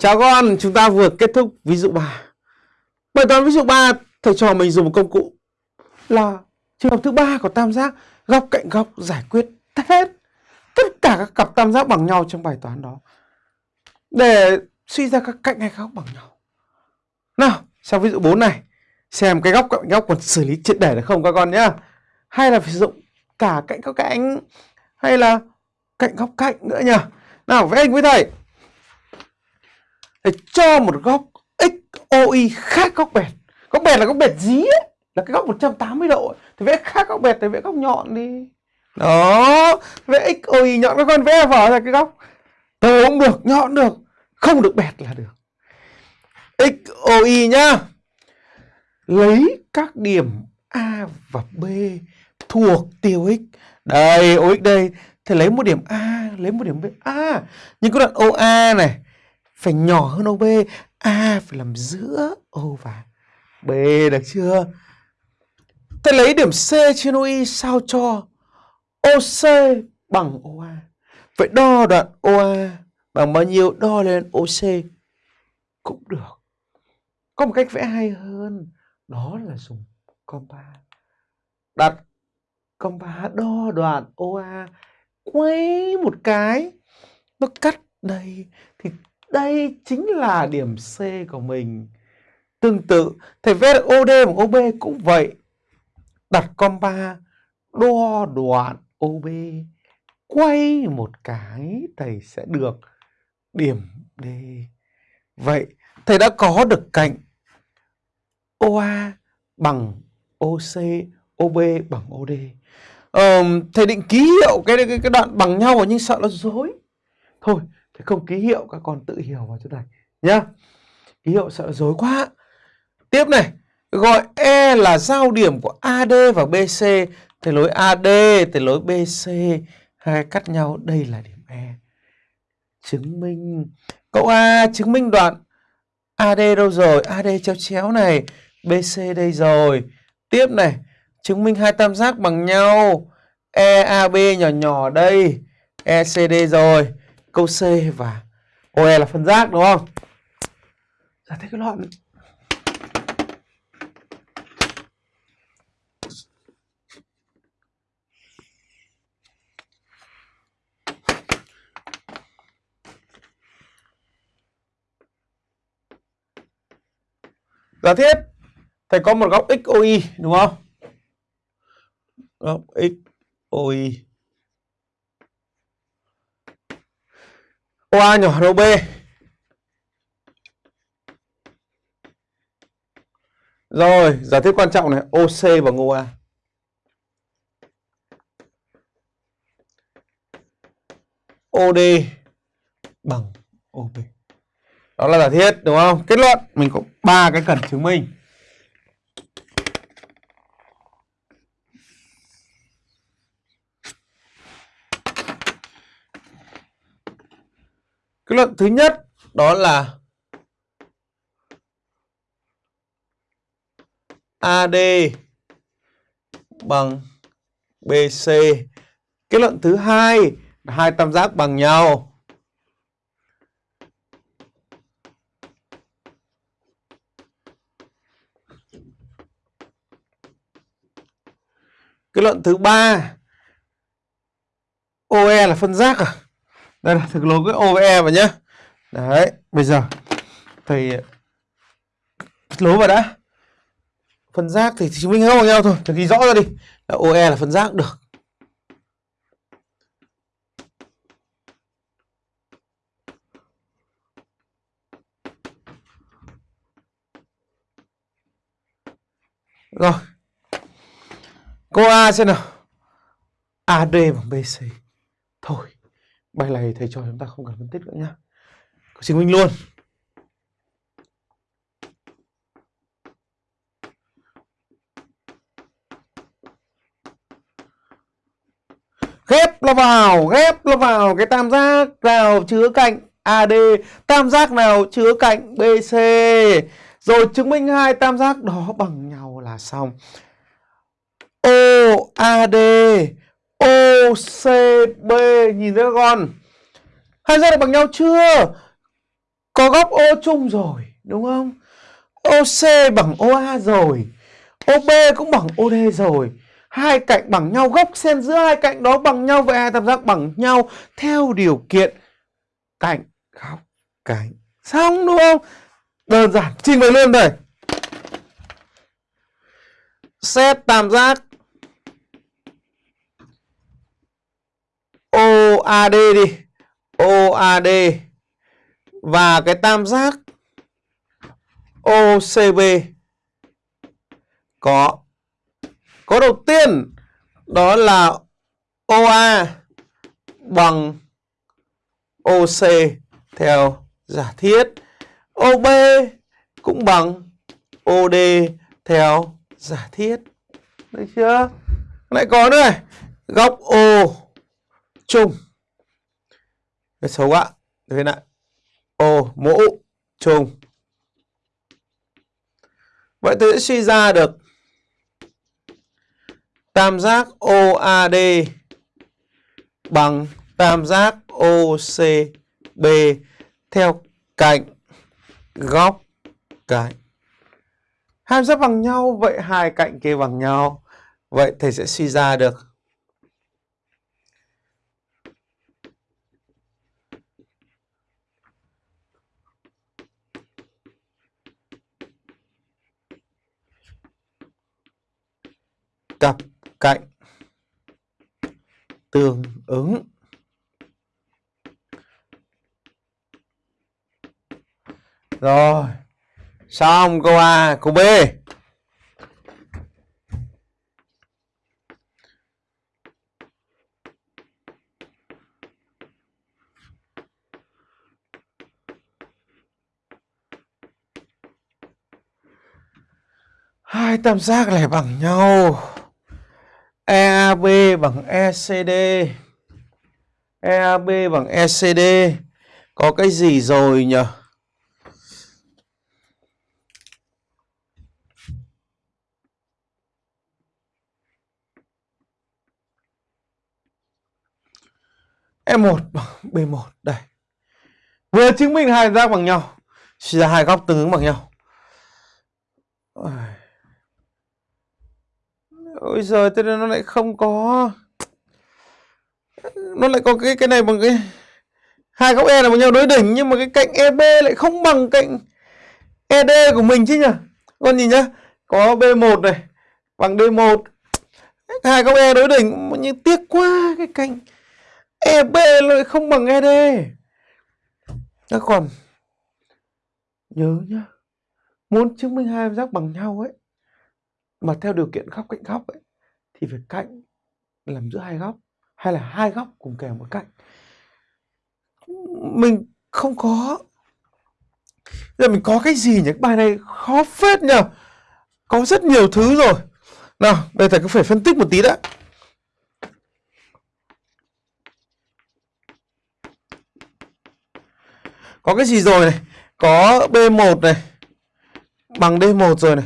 Chào các con, chúng ta vừa kết thúc ví dụ 3. Bài toán ví dụ 3, thầy trò mình dùng một công cụ là trường hợp thứ ba của tam giác góc cạnh góc giải quyết hết tất cả các cặp tam giác bằng nhau trong bài toán đó để suy ra các cạnh hay góc bằng nhau. Nào, sang ví dụ 4 này, xem cái góc cạnh góc còn xử lý triệt để được không các con nhá. Hay là sử dụng cả cạnh góc cạnh hay là cạnh góc cạnh nữa nhỉ Nào, vẽ hình với thầy để cho một góc XOY khác góc bẹt. Góc bẹt là góc bẹt dí ấy, là cái góc 180 độ ấy. Thì vẽ khác góc bẹt thì vẽ góc nhọn đi. Đó, vẽ XOY nhọn các con vẽ vở ra cái góc. Tờ cũng được, nhọn được, không được bẹt là được. XOY nhá. Lấy các điểm A và B thuộc tiêu x. Đây, OX đây. Thì lấy một điểm A, lấy một điểm B. A, nhưng cái đoạn OA này phải nhỏ hơn OB A phải làm giữa O và B được chưa? Ta lấy điểm C trên OI sao cho OC bằng OA vậy đo đoạn OA bằng bao nhiêu đo lên OC cũng được. Có một cách vẽ hay hơn, đó là dùng compa. Đặt compa đo đoạn OA quay một cái, nó cắt đây thì đây chính là điểm C của mình. Tương tự, thầy vẽ được OD bằng OB cũng vậy. Đặt compa đo đoạn OB quay một cái thầy sẽ được điểm D. Vậy thầy đã có được cạnh OA bằng OC, OB bằng OD. Ờ, thầy định ký hiệu cái, cái cái đoạn bằng nhau à? nhưng sợ nó dối. Thôi, Thế không ký hiệu các con tự hiểu vào chỗ này nhá. Ký hiệu sợ dối quá. Tiếp này, gọi E là giao điểm của AD và BC. Thì lối AD, thì lối BC hai cắt nhau, đây là điểm E. Chứng minh câu A chứng minh đoạn AD đâu rồi? AD chéo chéo này, BC đây rồi. Tiếp này, chứng minh hai tam giác bằng nhau. EAB nhỏ nhỏ đây, ECD rồi câu C và OE là phân giác đúng không? Giải thích cái loạn Giả thiết thầy có một góc XOY đúng không? Góc XOY OA nhỏ hơn OB Rồi, giả thiết quan trọng này, OC bằng OA. OD bằng OB. Đó là giả thiết đúng không? Kết luận mình có ba cái cần chứng minh. Cái luận thứ nhất đó là AD bằng BC. Kết luận thứ hai là hai tam giác bằng nhau. Kết luận thứ ba OE là phân giác à? Đây là thực lố cái O với E vào nhá. Đấy, bây giờ thầy lố vào đã. Phân giác thì chứng minh không nhau thôi thầy ghi rõ ra đi. Là OE là phân giác được. Rồi. Câu A xem nào. AD bằng BC thôi bài này thầy cho chúng ta không cần phân tích nữa nhá. Xin chứng minh luôn. Ghép nó vào, ghép nó vào, cái tam giác nào chứa cạnh AD tam giác nào chứa cạnh BC rồi chứng minh hai tam giác đó bằng nhau là xong. OAD OCB nhìn thấy con hai ra được bằng nhau chưa có góc O chung rồi, đúng không? OC bằng OA rồi. OB cũng bằng OD rồi. Hai cạnh bằng nhau, góc xen giữa hai cạnh đó bằng nhau vậy hai tam giác bằng nhau theo điều kiện cạnh góc cạnh. Xong đúng không? Đơn giản, trình bày luôn đây. Xét tam giác OAD đi. OAD và cái tam giác OCB có có đầu tiên đó là OA bằng OC theo giả thiết. OB cũng bằng OD theo giả thiết. Được chưa? Lại có nữa này. Góc O chung cái xấu ạ thế này ô, mũ chung vậy tôi sẽ suy ra được tam giác OAD bằng tam giác OCB theo cạnh góc cạnh. Hai giác bằng nhau, vậy hai cạnh kia bằng nhau. Vậy thầy sẽ suy ra được cặp cạnh. Tương ứng. Rồi, xong câu A câu B. Hai tam giác này bằng nhau. EAB bằng ECD EAB bằng ECD có cái gì rồi nhỉ? E1 bằng B1 đây. Vừa chứng minh hai giác bằng nhau, suy ra hai góc tương ứng bằng nhau. Ôi giời, thế nó lại không có. Nó lại có cái cái này bằng cái hai góc e là bằng nhau đối đỉnh, nhưng mà cái cạnh eb lại không bằng cạnh ed của mình chứ nhỉ? Con nhìn nhá, có b1 này, bằng d1 hai góc e đối đỉnh, nhưng tiếc quá, cái cạnh eb lại không bằng ed các còn, nhớ nhá, muốn chứng minh hai giác bằng nhau ấy mà theo điều kiện góc cạnh góc ấy, thì phải cạnh làm giữa hai góc, hay là hai góc cùng kèm một cạnh, mình không có. Giờ mình có cái gì nhỉ? Bài này khó phết nhờ có rất nhiều thứ rồi. Nào đây thầy cứ phải phân tích một tí đã. Có cái gì rồi này? Có B1 này, bằng D1 rồi này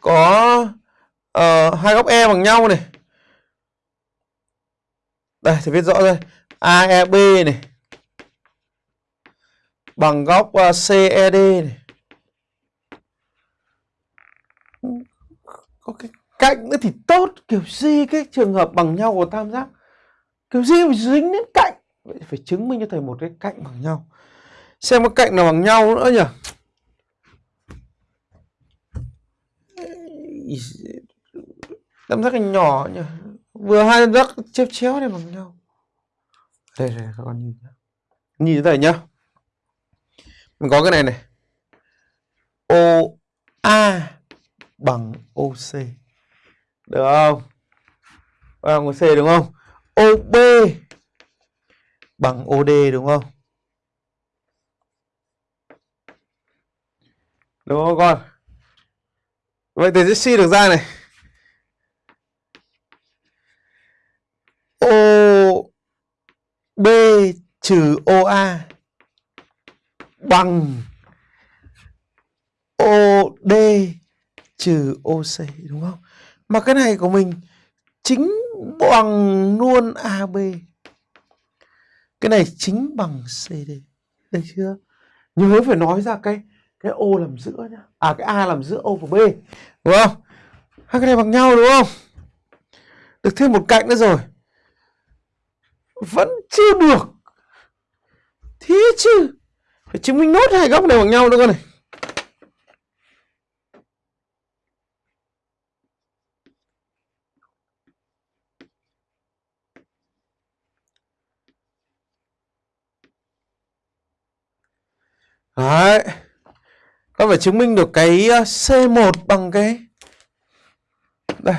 có uh, hai góc E bằng nhau này. Đây thì viết rõ đây. AEB này bằng góc ờ, uh, CED này. Có cái cạnh nữa thì tốt, kiểu gì cái trường hợp bằng nhau của tam giác. Kiểu gì phải dính đến cạnh. Vậy phải chứng minh cho thầy một cái cạnh bằng nhau. Xem có cạnh nào bằng nhau nữa nhỉ? Tam giác hình nhỏ nhỉ? Vừa hai tam giác chéo chéo này bằng nhau. Đây đây, các con nhìn nhìn thế này nhá. Mình có cái này này. O, a bằng oc được không? Bằng OC đúng không? Ob bằng od đúng không? Đúng không con? Vậy thì sẽ suy được ra này B trừ OA bằng OD trừ OC đúng không? Mà cái này của mình chính bằng luôn AB. Cái này chính bằng CD. được chưa nhớ phải nói ra cái cái O làm giữa nhá. À cái a làm giữa O và b. Đúng không? Hai cái này bằng nhau đúng không? Được thêm một cạnh nữa rồi. Vẫn chưa được. Thế chứ. Phải chứng minh nốt hai góc này bằng nhau nữa con này. Đấy ta phải chứng minh được cái ờ, C1 bằng cái đây.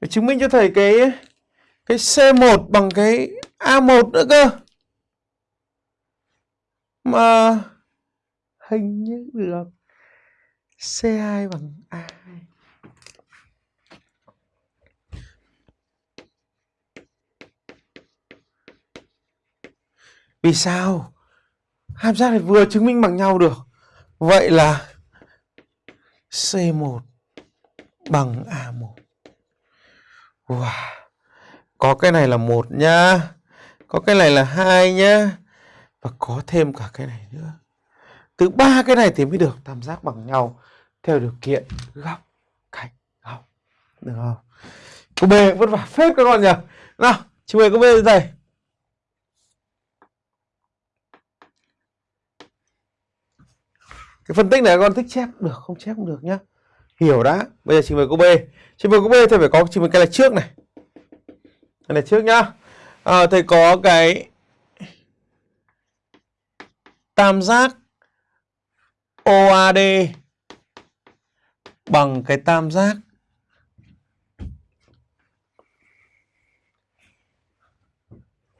Phải chứng minh cho thầy cái cái C1 bằng cái A1 nữa cơ. Mà hình như được C2 bằng A2. Vì sao? Hai giác này vừa chứng minh bằng nhau được. Vậy là C1 bằng A1. Wow. Có cái này là một nhá. Có cái này là hai nhá. Và có thêm cả cái này nữa. Từ ba cái này thì mới được tam giác bằng nhau theo điều kiện góc cạnh góc. Được không? Cô B vất vả phết các con nhỉ. Nào, chị mời cô B đây. Cái phân tích này con thích chép. Được không chép cũng được nhá. Hiểu đã. Bây giờ trình bày câu b. Trình bày câu b thầy phải có trình bày cái này trước này. Cái này trước nhá. Ờ, à, thầy có cái tam giác OAD bằng cái tam giác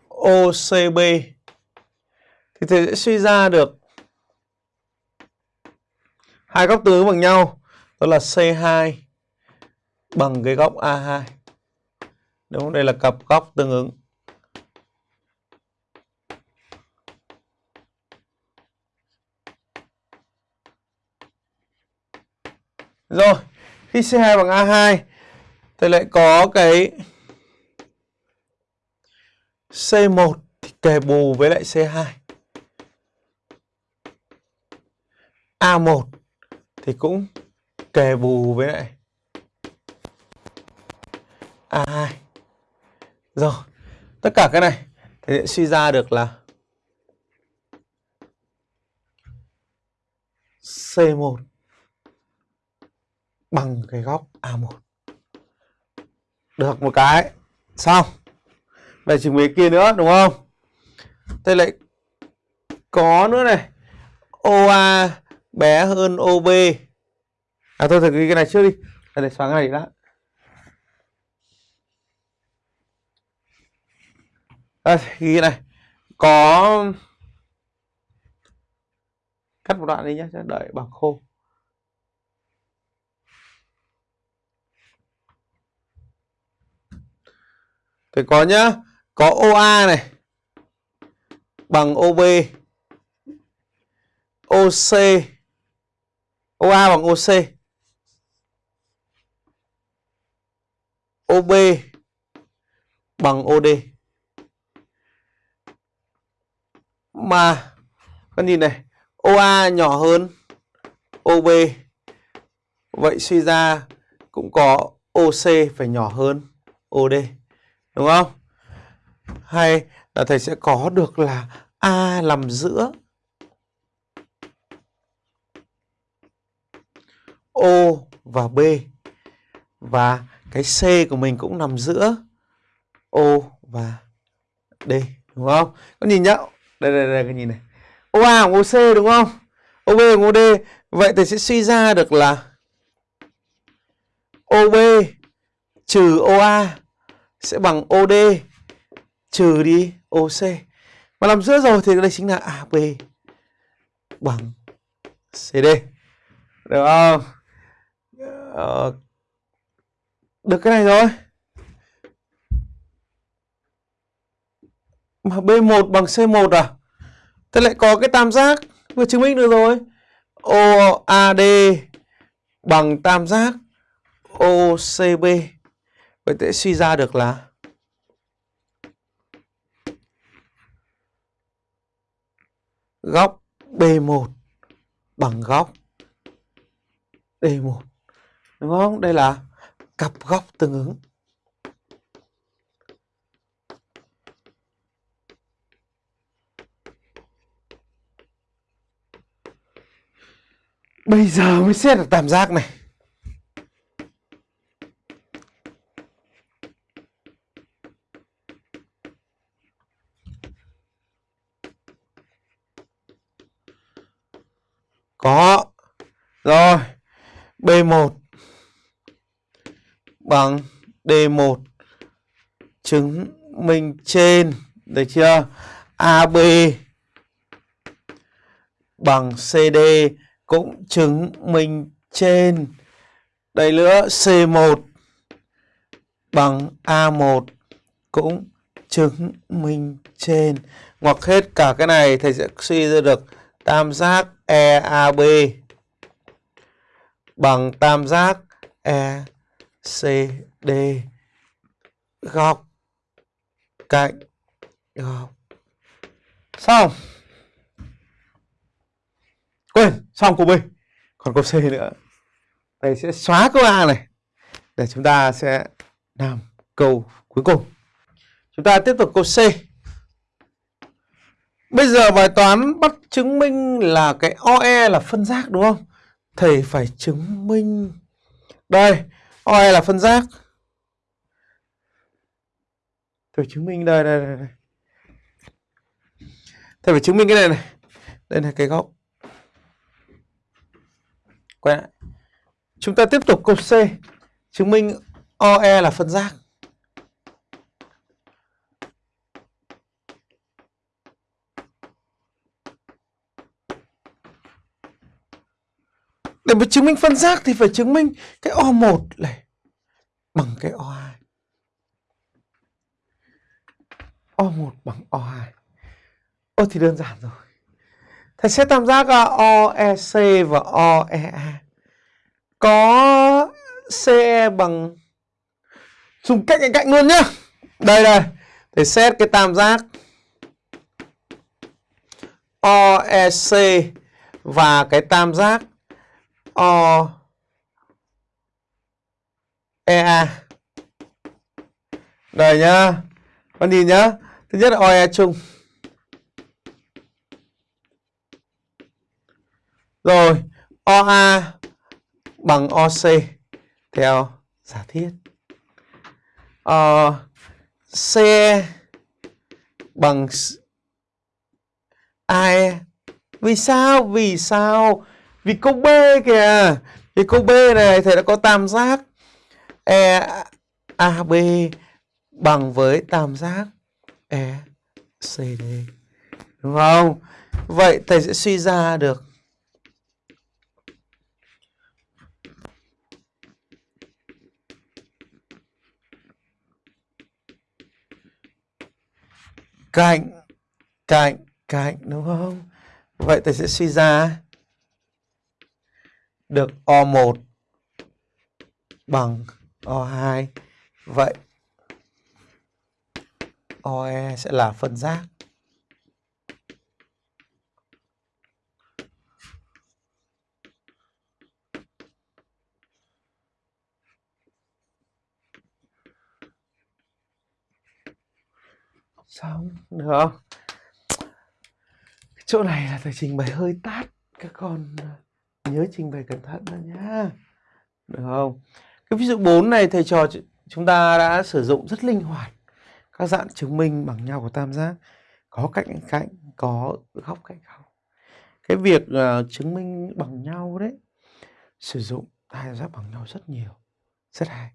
OCB thì thầy sẽ suy ra được hai góc tương ứng bằng nhau, đó là C2 bằng cái góc A2 đúng không? đây là cặp góc tương ứng rồi, khi C2 bằng A2 thì lại có cái C1 thì kề bù với lại C2 A1 thì cũng kề bù với lại A2. Rồi, tất cả cái này thì sẽ suy ra được là C1 bằng cái góc A1. Được một cái. Xong. Về chứng minh kia nữa đúng không? Thế lại có nữa này. OA bé hơn OB à tôi thử ghi cái này trước đi. Để xóa cái này đã. À, ghi cái này. Có cắt một đoạn đi nhé đợi bằng khô. Thì có nhá có OA này bằng OB OC OA bằng OC OB bằng OD mà, con nhìn này OA nhỏ hơn OB vậy suy ra cũng có OC phải nhỏ hơn OD đúng không? Hay là thầy sẽ có được là A nằm giữa? O và B và cái C của mình cũng nằm giữa O và D, đúng không? Có nhìn nhá. Đây đây đây, cái nhìn này. OA bằng OC đúng không? OB bằng OD. Vậy thì sẽ suy ra được là OB trừ OA sẽ bằng OD trừ đi OC. Mà nằm giữa rồi thì đây chính là AB bằng CD. Được không? Ờ, được cái này rồi mà B1 bằng C1 à thế lại có cái tam giác vừa chứng minh được rồi OAD bằng tam giác OCB. Vậy sẽ suy ra được là góc B1 bằng góc D1. Đúng không? Đây là cặp góc tương ứng. Bây giờ mới xét được tam giác này. Có. Rồi. B1 bằng D1 chứng minh trên, được chưa? AB bằng CD cũng chứng minh trên. Đây nữa C1 bằng A1 cũng chứng minh trên. Ngoặc hết cả cái này thầy sẽ suy ra được tam giác EAB bằng tam giác CD góc, cạnh, góc. Xong. Quên, xong câu B. Còn câu C nữa. Thầy sẽ xóa câu A này. Để chúng ta sẽ làm câu cuối cùng. Chúng ta tiếp tục câu C. Bây giờ bài toán bắt chứng minh là cái OE là phân giác đúng không? Thầy phải chứng minh. Đây OE là phân giác thầy chứng minh đây đây đây, đây. thầy phải chứng minh cái này này. Đây là cái góc. Quay lại. Chúng ta tiếp tục câu C. Chứng minh OE là phân giác Để mà chứng minh phân giác thì phải chứng minh cái O1 này bằng cái O2. O1 bằng O2. Ô thì đơn giản rồi. Thầy sẽ tam giác à, OEC và OEA. Có CE bằng, dùng cạnh cạnh cạnh luôn nhá. Đây đây. Thầy xét cái tam giác OEC và cái tam giác O EA. Đây nhá. Con nhìn nhá. Thứ nhất là OE chung. Rồi, OA bằng OC theo giả thiết. O C bằng AE. Vì sao? Vì sao? Vì câu B kìa. Vì câu B này, thầy đã có tam giác e, AB bằng với tam giác ECD. Đúng không? Vậy thầy sẽ suy ra được cạnh cạnh cạnh, đúng không? Vậy thầy sẽ suy ra được O1 bằng O2. Vậy OE sẽ là phân giác. Xong, được không? chỗ này là thầy trình bày hơi tát các con nhớ trình bày cẩn thận đó nhá. Được không? Cái ví dụ 4 này thầy trò chúng ta đã sử dụng rất linh hoạt. Các dạng chứng minh bằng nhau của tam giác. Có cạnh cạnh có góc cạnh góc. Cái việc uh, chứng minh bằng nhau đấy sử dụng hai giác bằng nhau rất nhiều. Rất hay.